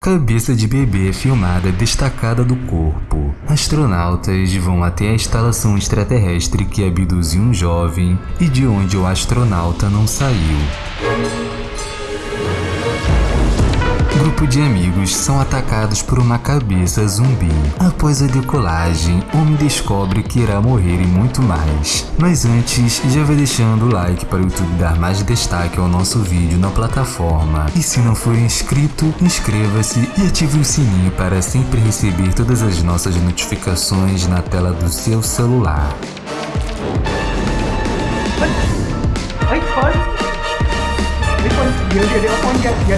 Cabeça de bebê filmada destacada do corpo. Astronautas vão até a instalação extraterrestre que abduziu um jovem e de onde o astronauta não saiu grupo de amigos são atacados por uma cabeça zumbi. Após a decolagem, Homem descobre que irá morrer e muito mais. Mas antes, já vai deixando o like para o YouTube dar mais destaque ao nosso vídeo na plataforma. E se não for inscrito, inscreva-se e ative o sininho para sempre receber todas as nossas notificações na tela do seu celular. Oi, oi.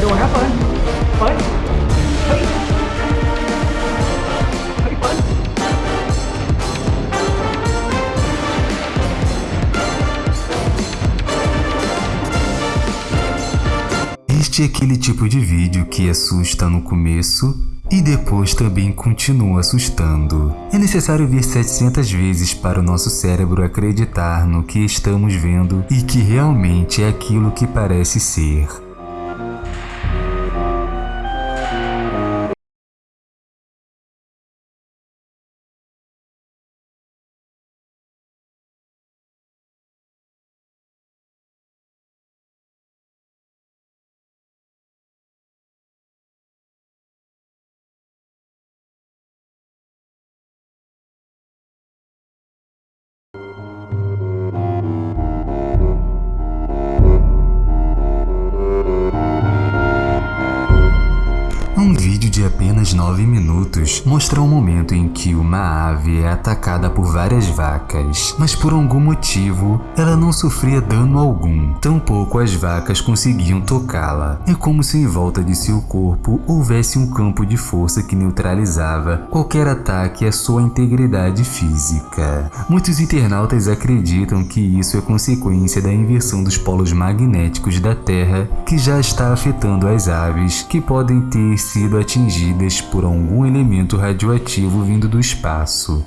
Oi, oi. Este é aquele tipo de vídeo que assusta no começo e depois também continua assustando. É necessário ver 700 vezes para o nosso cérebro acreditar no que estamos vendo e que realmente é aquilo que parece ser. 9 minutos mostra um momento em que uma ave é atacada por várias vacas, mas por algum motivo ela não sofria dano algum, tampouco as vacas conseguiam tocá-la. É como se em volta de seu corpo houvesse um campo de força que neutralizava qualquer ataque à sua integridade física. Muitos internautas acreditam que isso é consequência da inversão dos polos magnéticos da Terra que já está afetando as aves que podem ter sido atingidas por algum elemento radioativo vindo do espaço.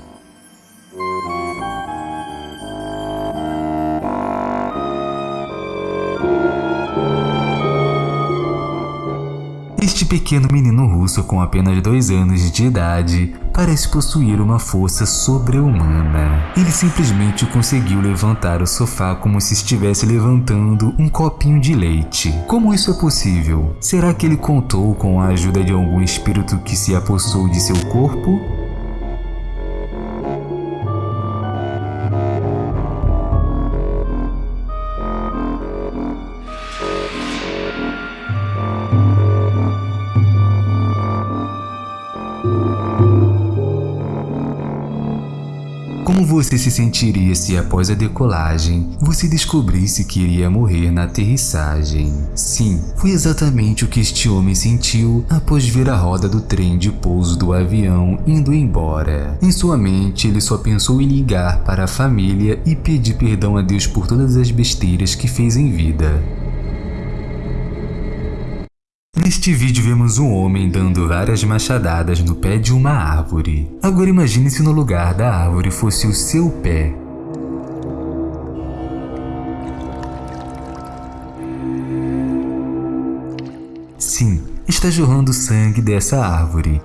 Este pequeno menino russo com apenas dois anos de idade parece possuir uma força sobre-humana. Ele simplesmente conseguiu levantar o sofá como se estivesse levantando um copinho de leite. Como isso é possível? Será que ele contou com a ajuda de algum espírito que se apossou de seu corpo? Você se sentiria se após a decolagem você descobrisse que iria morrer na aterrissagem? Sim, foi exatamente o que este homem sentiu após ver a roda do trem de pouso do avião indo embora. Em sua mente, ele só pensou em ligar para a família e pedir perdão a Deus por todas as besteiras que fez em vida. Neste vídeo vemos um homem dando várias machadadas no pé de uma árvore. Agora imagine se no lugar da árvore fosse o seu pé. Sim, está jorrando sangue dessa árvore.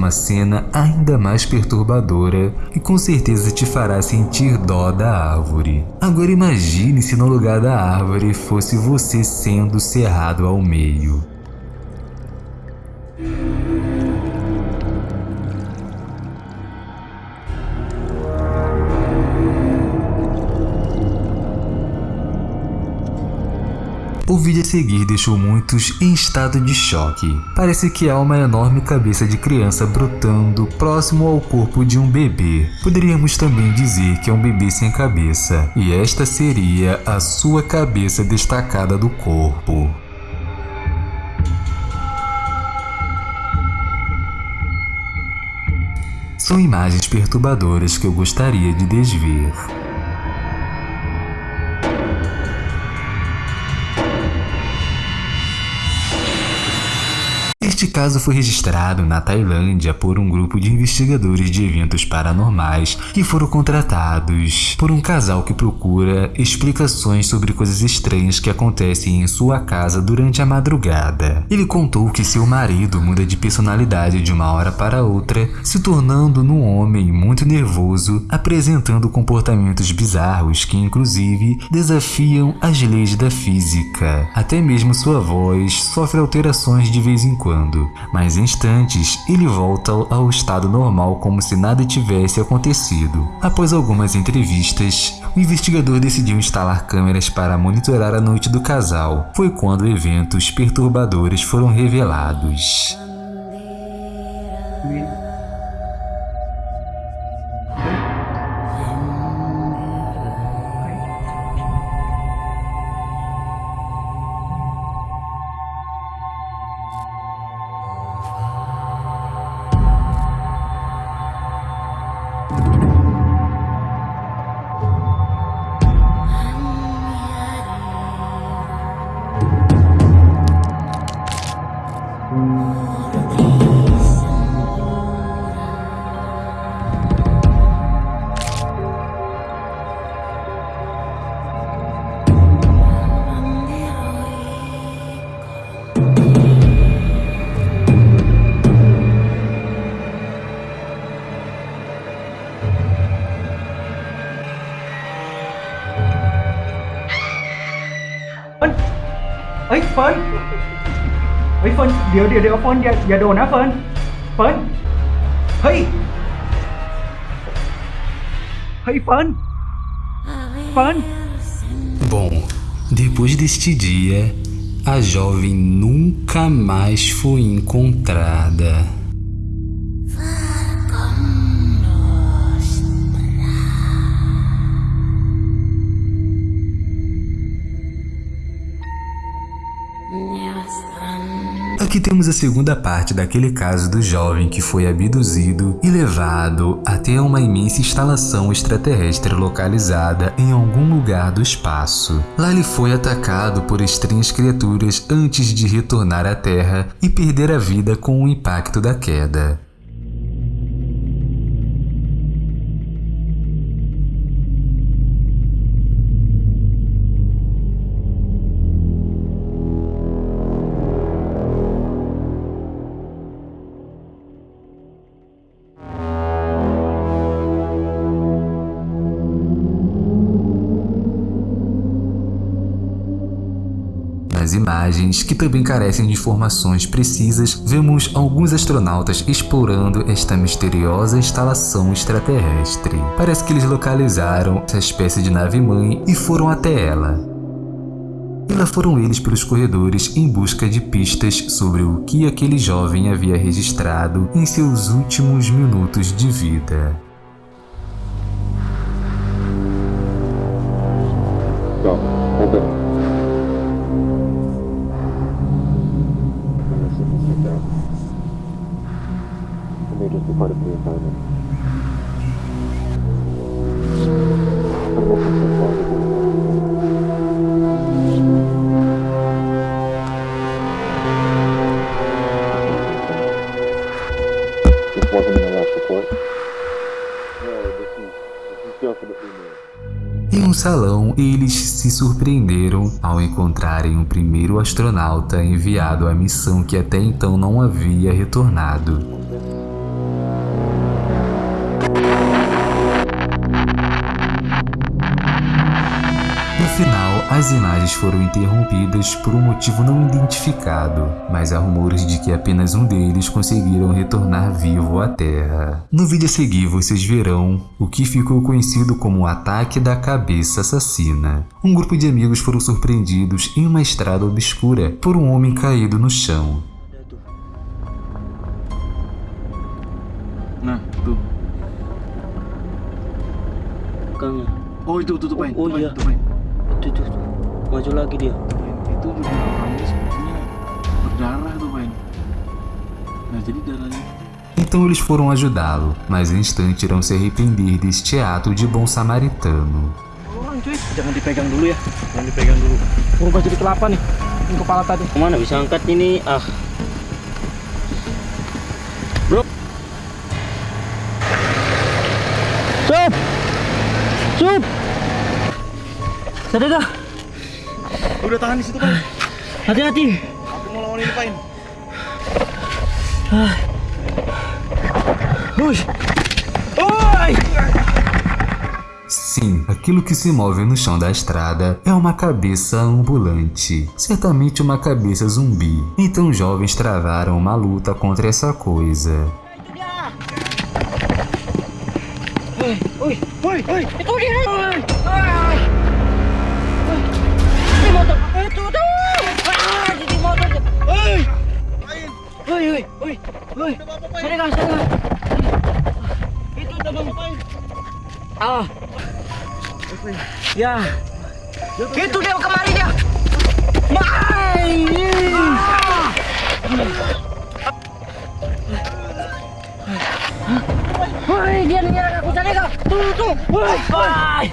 Uma cena ainda mais perturbadora que com certeza te fará sentir dó da árvore. Agora imagine se no lugar da árvore fosse você sendo cerrado ao meio. O vídeo a seguir deixou muitos em estado de choque. Parece que há uma enorme cabeça de criança brotando próximo ao corpo de um bebê. Poderíamos também dizer que é um bebê sem cabeça, e esta seria a sua cabeça destacada do corpo. São imagens perturbadoras que eu gostaria de desver. Este caso foi registrado na Tailândia por um grupo de investigadores de eventos paranormais que foram contratados por um casal que procura explicações sobre coisas estranhas que acontecem em sua casa durante a madrugada. Ele contou que seu marido muda de personalidade de uma hora para outra, se tornando num homem muito nervoso, apresentando comportamentos bizarros que inclusive desafiam as leis da física. Até mesmo sua voz sofre alterações de vez em quando mas em instantes ele volta ao estado normal como se nada tivesse acontecido. Após algumas entrevistas, o investigador decidiu instalar câmeras para monitorar a noite do casal. Foi quando eventos perturbadores foram revelados. Fun. เฮ้ยเฟิร์นเดี๋ยวเดี๋ยวเดี๋ยวเฟิร์นอย่าอย่าโดนนะเฟิร์นเฟิร์นเฮ้ยเฮ้ยเฟิร์นเฟิร์น Bom, depois deste dia, a jovem nunca mais foi encontrada. Temos a segunda parte daquele caso do jovem que foi abduzido e levado até uma imensa instalação extraterrestre localizada em algum lugar do espaço. Lá ele foi atacado por estranhas criaturas antes de retornar à Terra e perder a vida com o impacto da queda. Nas imagens, que também carecem de informações precisas, vemos alguns astronautas explorando esta misteriosa instalação extraterrestre. Parece que eles localizaram essa espécie de nave-mãe e foram até ela. E lá foram eles pelos corredores em busca de pistas sobre o que aquele jovem havia registrado em seus últimos minutos de vida. Salão, eles se surpreenderam ao encontrarem o primeiro astronauta enviado à missão que até então não havia retornado. No final, as imagens foram interrompidas por um motivo não identificado, mas há rumores de que apenas um deles conseguiram retornar vivo à Terra. No vídeo a seguir, vocês verão o que ficou conhecido como o Ataque da Cabeça Assassina. Um grupo de amigos foram surpreendidos em uma estrada obscura por um homem caído no chão. Oh itu tuh tuh Pain. Oh, Tuh, maju lagi dia. Itu juga orangnya sepertinya berdarah tuh nah jadi darahnya. Então eles foram ajudá-lo, mas em instante irão se arrepender deste ato de bom samaritano. Orang Udah tahan di situ Pan. Hati-hati. Aku mau lawan ini Pan. Ui. Oi! Sim, aquilo que se move no chão da estrada é uma cabeça ambulante, certamente uma cabeça zumbi. Então os jovens travaram uma luta contra essa coisa. Oi, oi, oi, oi. Itu dia. Oi. Ai. Di motor. Itu tu. Ah, di motor. Oi. Oi, oi, oi. Oi. Sadar dah, sadar. Itu tu bang. Ah. Ya. Itu dia kemari dia. Mai. Woi, dia menyerang aku sana kau. Tuh, tuh. Woi, woi.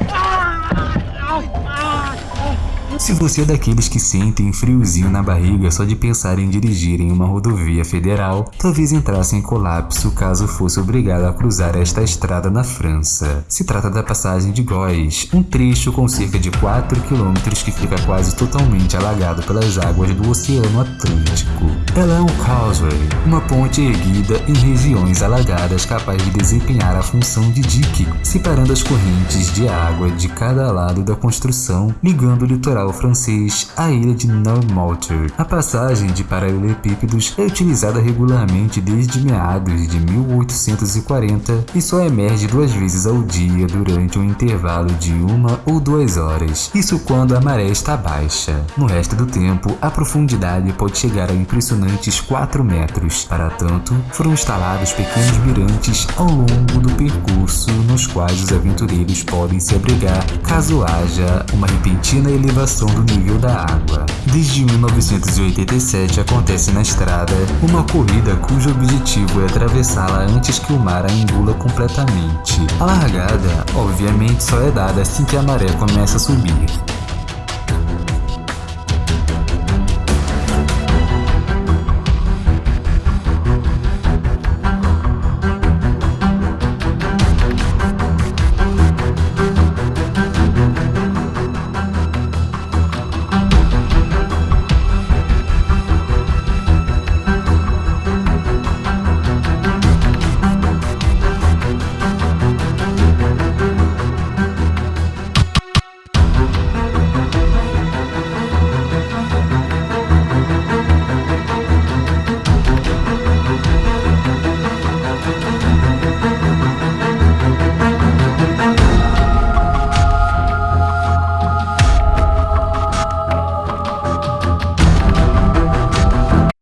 Se você é daqueles que sentem friozinho na barriga só de pensar em dirigir em uma rodovia federal, talvez entrasse em colapso caso fosse obrigado a cruzar esta estrada na França. Se trata da passagem de Góis, um trecho com cerca de 4 quilômetros que fica quase totalmente alagado pelas águas do Oceano Atlântico. Ela é um causeway, uma ponte erguida em regiões alagadas capaz de desempenhar a função de dique, separando as correntes de água de cada lado da construção, ligando o litoral francês à ilha de Noirmoutier. A passagem de paralelepípedos é utilizada regularmente desde meados de 1840 e só emerge duas vezes ao dia durante um intervalo de uma ou duas horas, isso quando a maré está baixa. No resto do tempo, a profundidade pode chegar a impressionantes 4 metros. Para tanto, foram instalados pequenos mirantes ao longo do percurso nos quais os aventureiros podem se abrigar caso haja uma repentina do nível da água. Desde 1987 acontece na estrada uma corrida cujo objetivo é atravessá-la antes que o mar a engula completamente. A largada, obviamente, só é dada assim que a maré começa a subir.